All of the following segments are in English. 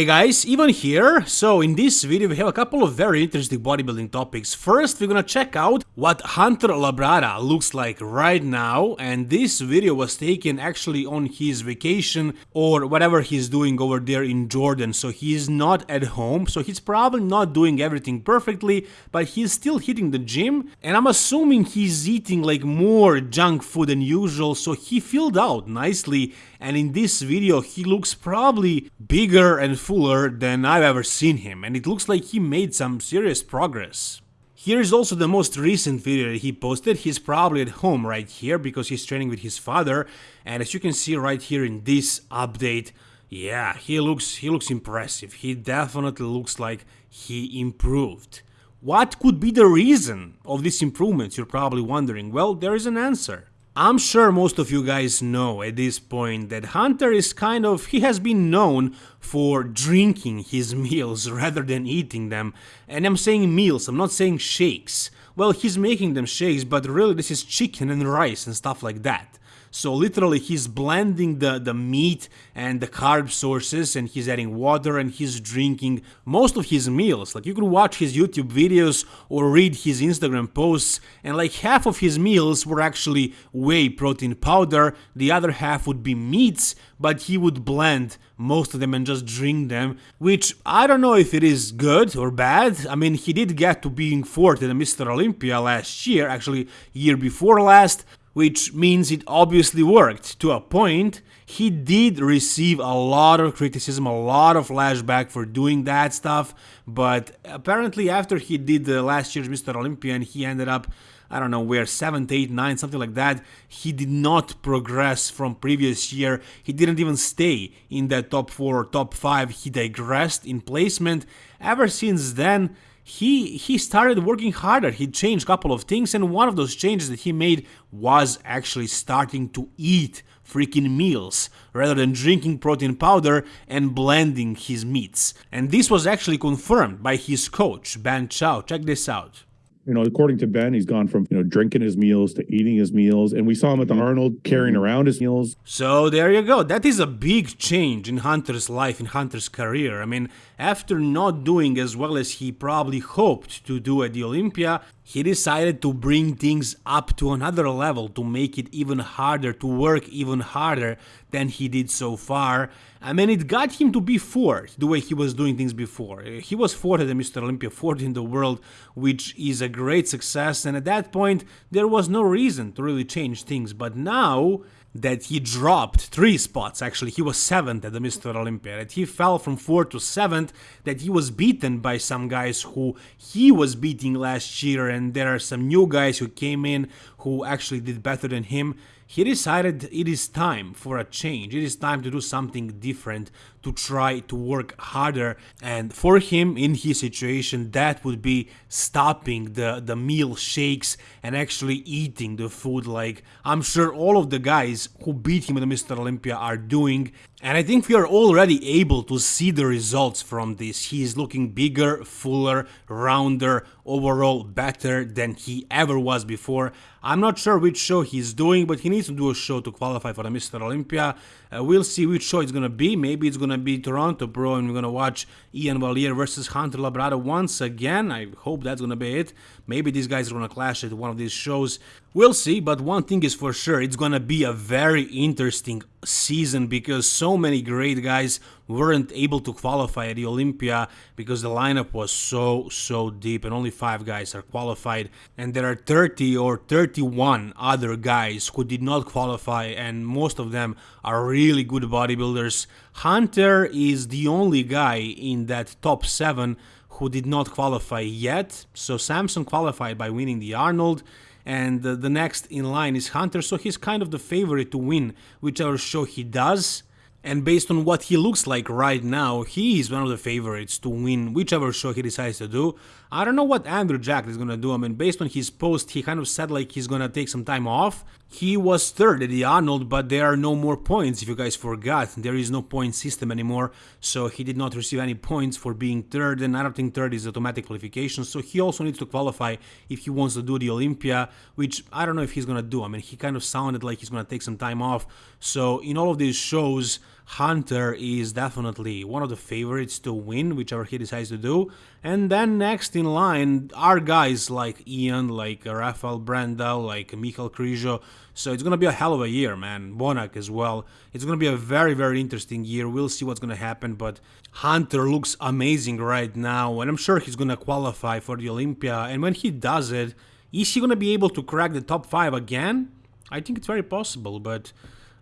Hey guys, Ivan here. So in this video we have a couple of very interesting bodybuilding topics. First we're gonna check out what Hunter Labrada looks like right now and this video was taken actually on his vacation or whatever he's doing over there in Jordan. So he's not at home, so he's probably not doing everything perfectly, but he's still hitting the gym and I'm assuming he's eating like more junk food than usual so he filled out nicely and in this video he looks probably bigger and fuller than I've ever seen him and it looks like he made some serious progress. Here is also the most recent video that he posted, he's probably at home right here because he's training with his father and as you can see right here in this update, yeah, he looks he looks impressive, he definitely looks like he improved. What could be the reason of these improvements, you're probably wondering? Well, there is an answer. I'm sure most of you guys know at this point that Hunter is kind of, he has been known for drinking his meals rather than eating them. And I'm saying meals, I'm not saying shakes. Well, he's making them shakes, but really this is chicken and rice and stuff like that. So literally he's blending the, the meat and the carb sources and he's adding water and he's drinking most of his meals. Like you could watch his YouTube videos or read his Instagram posts and like half of his meals were actually whey protein powder, the other half would be meats, but he would blend most of them and just drink them, which I don't know if it is good or bad. I mean, he did get to being fourth in Mr. Olympia last year, actually year before last, which means it obviously worked to a point. He did receive a lot of criticism, a lot of flashback for doing that stuff, but apparently after he did the last year's Mr. Olympia and he ended up I don't know where 7th, 8th, 9th, something like that. He did not progress from previous year. He didn't even stay in that top 4 or top 5. He digressed in placement. Ever since then, he he started working harder. He changed a couple of things and one of those changes that he made was actually starting to eat freaking meals rather than drinking protein powder and blending his meats. And this was actually confirmed by his coach Ben Chow check this out you know, according to Ben, he's gone from, you know, drinking his meals to eating his meals. And we saw him at the mm-hmm. Arnold carrying mm-hmm. around his meals. So there you go. That is a big change in Hunter's life, in Hunter's career. I mean, after not doing as well as he probably hoped to do at the Olympia, he decided to bring things up to another level to make it even harder, to work even harder than he did so far. I mean, it got him to be fourth, the way he was doing things before. Uh, he was fourth at the Mr. Olympia, fourth in the world, which is a great success, and at that point, there was no reason to really change things. But now, that he dropped three spots actually he was seventh at the mr olympia that he fell from fourth to seventh that he was beaten by some guys who he was beating last year and there are some new guys who came in who actually did better than him he decided it is time for a change. It is time to do something different, to try to work harder. And for him, in his situation, that would be stopping the, the meal shakes and actually eating the food like I'm sure all of the guys who beat him the Mr. Olympia are doing. And I think we are already able to see the results from this. He is looking bigger, fuller, rounder, overall better than he ever was before. I'm not sure which show he's doing, but he needs to do a show to qualify for the Mr. Olympia. Uh, we'll see which show it's gonna be. Maybe it's gonna be Toronto Pro and we're gonna watch Ian Valliere versus Hunter Labrada once again. I hope that's gonna be it. Maybe these guys are gonna clash at one of these shows. We'll see, but one thing is for sure, it's gonna be a very interesting season because so many great guys weren't able to qualify at the Olympia because the lineup was so, so deep and only 5 guys are qualified. And there are 30 or 31 other guys who did not qualify and most of them are really good bodybuilders. Hunter is the only guy in that top 7 who did not qualify yet. So Samson qualified by winning the Arnold and the next in line is Hunter, so he's kind of the favorite to win whichever show he does. And based on what he looks like right now, he is one of the favorites to win whichever show he decides to do. I don't know what Andrew Jack is gonna do. I mean, based on his post, he kind of said like he's gonna take some time off. He was third at the Arnold, but there are no more points, if you guys forgot. There is no point system anymore, so he did not receive any points for being third, and I don't think third is automatic qualification, so he also needs to qualify if he wants to do the Olympia, which I don't know if he's gonna do. I mean, he kind of sounded like he's gonna take some time off, so in all of these shows, Hunter is definitely one of the favorites to win, whichever he decides to do. And then next in line are guys like Ian, like Rafael Brandao, like Michal Krizo. So it's gonna be a hell of a year, man. Bonac as well. It's gonna be a very, very interesting year. We'll see what's gonna happen, but Hunter looks amazing right now, and I'm sure he's gonna qualify for the Olympia. And when he does it, is he gonna be able to crack the top five again? I think it's very possible, but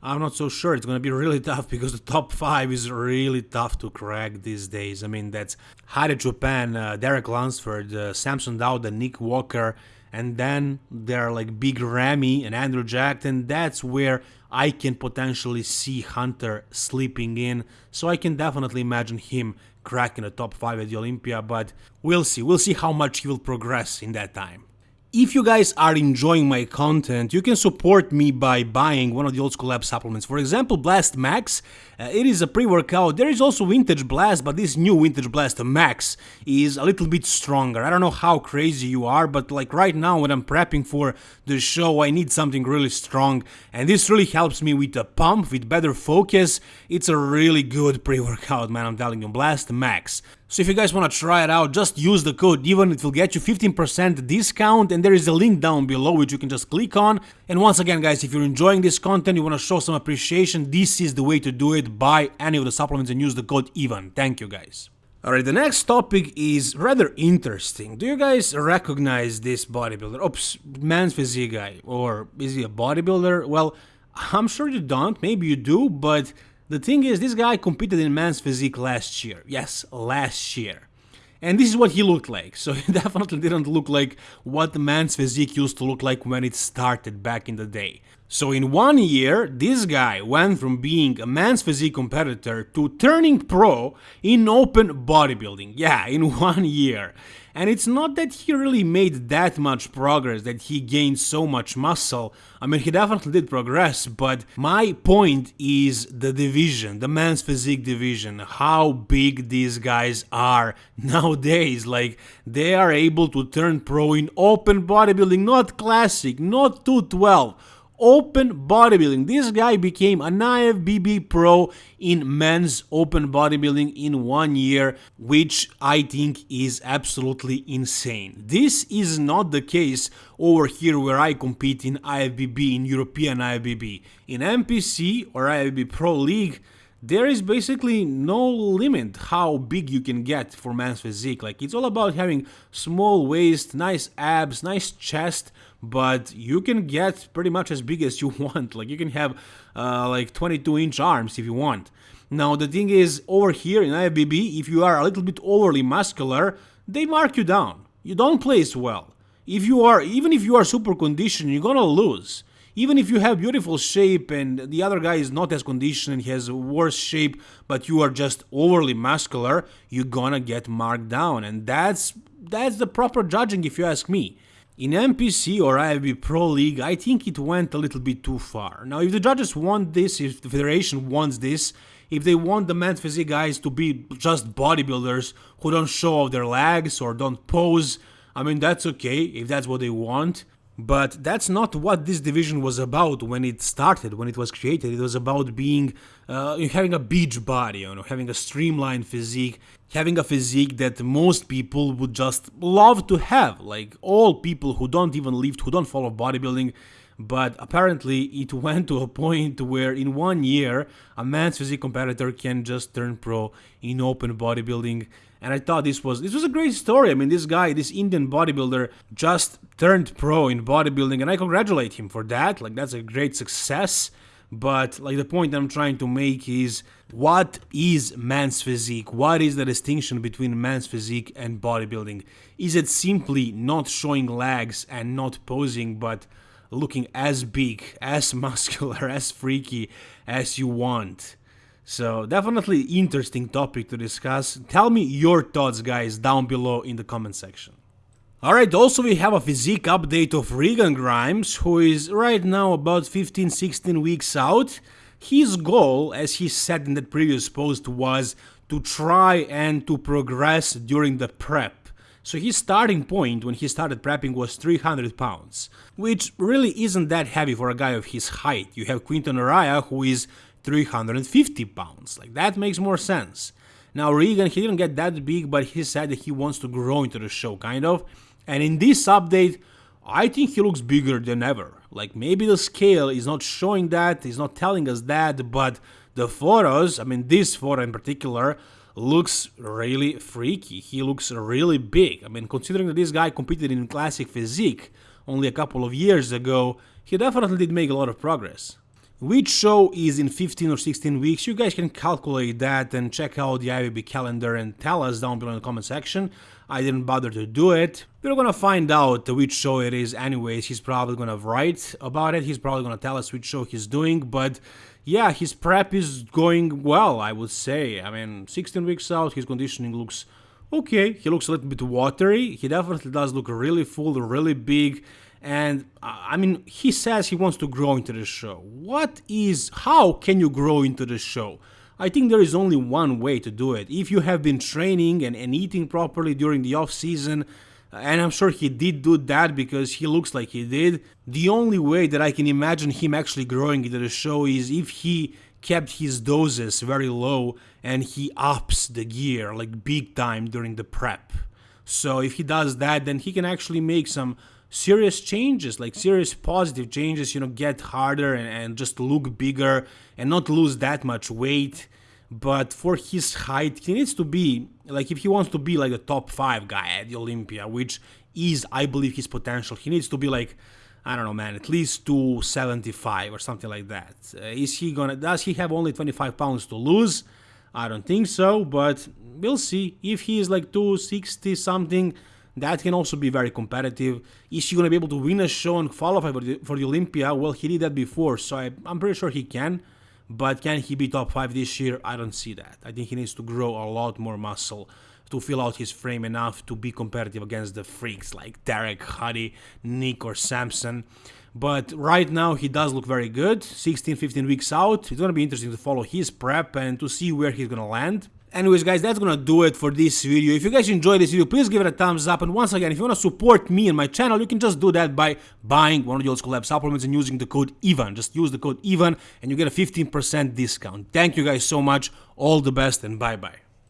I'm not so sure. It's going to be really tough because the top five is really tough to crack these days. I mean, that's Hadi Choopan, uh, Derek Lunsford, uh, Samson Dauda, Nick Walker, and then there are like Big Ramy and Andrew Jack, and that's where I can potentially see Hunter sleeping in. So I can definitely imagine him cracking the top five at the Olympia, but we'll see. We'll see how much he will progress in that time. If you guys are enjoying my content, you can support me by buying one of the Old School Lab supplements. For example, Blast Max, uh, it is a pre-workout. There is also Vintage Blast, but this new Vintage Blast Max is a little bit stronger. I don't know how crazy you are, but like right now when I'm prepping for the show, I need something really strong. And this really helps me with a pump, with better focus. It's a really good pre-workout, man, I'm telling you. Blast Max. So if you guys want to try it out, just use the code EVEN, it will get you 15% discount and there is a link down below which you can just click on. And once again guys, if you're enjoying this content, you want to show some appreciation, this is the way to do it, buy any of the supplements and use the code EVEN. Thank you guys. Alright, the next topic is rather interesting. Do you guys recognize this bodybuilder? Oops, man's physique guy. Or is he a bodybuilder? Well, I'm sure you don't, maybe you do, but the thing is, this guy competed in men's physique last year. Yes, last year. And this is what he looked like. So he definitely didn't look like what man's physique used to look like when it started back in the day. So in one year, this guy went from being a man's physique competitor to turning pro in open bodybuilding. Yeah, in one year. And it's not that he really made that much progress, that he gained so much muscle. I mean, he definitely did progress, but my point is the division, the men's physique division, how big these guys are nowadays. Like, they are able to turn pro in open bodybuilding, not classic, not 212 open bodybuilding. This guy became an IFBB pro in men's open bodybuilding in one year, which I think is absolutely insane. This is not the case over here where I compete in IFBB, in European IFBB. In NPC or IFBB Pro League, there is basically no limit how big you can get for man's physique. Like it's all about having small waist, nice abs, nice chest, but you can get pretty much as big as you want. Like you can have uh, like 22 inch arms if you want. Now the thing is, over here in IFBB, if you are a little bit overly muscular, they mark you down. You don't place well. If you are, even if you are super conditioned, you're gonna lose. Even if you have beautiful shape and the other guy is not as conditioned has worse shape, but you are just overly muscular, you're gonna get marked down. And that's that's the proper judging if you ask me. In NPC or IFBB Pro League, I think it went a little bit too far. Now, if the judges want this, if the federation wants this, if they want the men's physique guys to be just bodybuilders who don't show off their legs or don't pose, I mean, that's okay if that's what they want. But that's not what this division was about when it started, when it was created. It was about being, uh, having a beach body, you know, having a streamlined physique, having a physique that most people would just love to have. Like all people who don't even lift, who don't follow bodybuilding. But apparently, it went to a point where in one year, a man's physique competitor can just turn pro in open bodybuilding and I thought this was this was a great story. I mean, this guy, this Indian bodybuilder, just turned pro in bodybuilding, and I congratulate him for that. Like that's a great success. But like the point I'm trying to make is what is man's physique? What is the distinction between man's physique and bodybuilding? Is it simply not showing legs and not posing, but looking as big, as muscular, as freaky as you want? So definitely interesting topic to discuss. Tell me your thoughts guys down below in the comment section. Alright, also we have a physique update of Regan Grimes, who is right now about 15-16 weeks out. His goal, as he said in that previous post, was to try and to progress during the prep. So his starting point when he started prepping was 300 pounds, which really isn't that heavy for a guy of his height. You have Quinton Eriya, who is 350 pounds. Like that makes more sense. Now Regan, he didn't get that big, but he said that he wants to grow into the show, kind of. And in this update, I think he looks bigger than ever. Like maybe the scale is not showing that, he's not telling us that, but the photos, I mean this photo in particular, looks really freaky. He looks really big. I mean, considering that this guy competed in classic physique only a couple of years ago, he definitely did make a lot of progress. Which show is in 15 or 16 weeks, you guys can calculate that and check out the IFBB calendar and tell us down below in the comment section. I didn't bother to do it. We're gonna find out which show it is anyways, he's probably gonna write about it, he's probably gonna tell us which show he's doing, but yeah, his prep is going well, I would say. I mean, 16 weeks out, his conditioning looks okay, he looks a little bit watery, he definitely does look really full, really big, and uh, I mean, he says he wants to grow into the show. What is, how can you grow into the show? I think there is only one way to do it. If you have been training and, and eating properly during the off season, Uh, and I'm sure he did do that because he looks like he did. The only way that I can imagine him actually growing into the show is if he kept his doses very low and he ups the gear like big time during the prep. So if he does that, then he can actually make some serious changes, like serious positive changes, you know, get harder and, and just look bigger and not lose that much weight. But for his height, he needs to be, like, if he wants to be like a top five guy at the Olympia, which is, I believe, his potential, he needs to be like, I don't know, man, at least 275 or something like that. Uh, is he gonna, does he have only 25 pounds to lose? I don't think so, but we'll see. If he is like 260 something, that can also be very competitive. Is he to be able to win a show and qualify for the, for the Olympia? Well, he did that before, so I, I'm pretty sure he can. But can he be top 5 this year? I don't see that. I think he needs to grow a lot more muscle to fill out his frame enough to be competitive against the freaks like Derek, Hadi, Nick, or Samson. But right now he does look very good. 16, 15 weeks out. It's going to be interesting to follow his prep and to see where he's going to land. Anyways guys, that's gonna do it for this video. If you guys enjoyed this video, please give it a thumbs up. And once again, if you wanna support me and my channel, you can just do that by buying one of the old school lab supplements and using the code EVAN. Just use the code EVAN and you get a 15% discount. Thank you guys so much. All the best and bye bye.